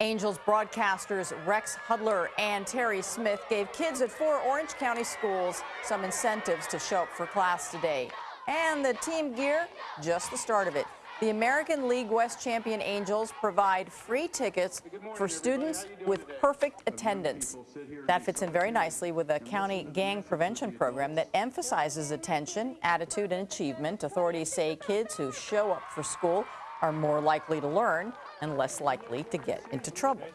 Angels broadcasters Rex Hudler and Terry Smith gave kids at four Orange County schools some incentives to show up for class today. And the team gear, just the start of it. The American League West champion Angels provide free tickets for students with perfect attendance. That fits in very nicely with a county gang prevention program that emphasizes attention, attitude, and achievement. Authorities say kids who show up for school are more likely to learn and less likely to get into trouble.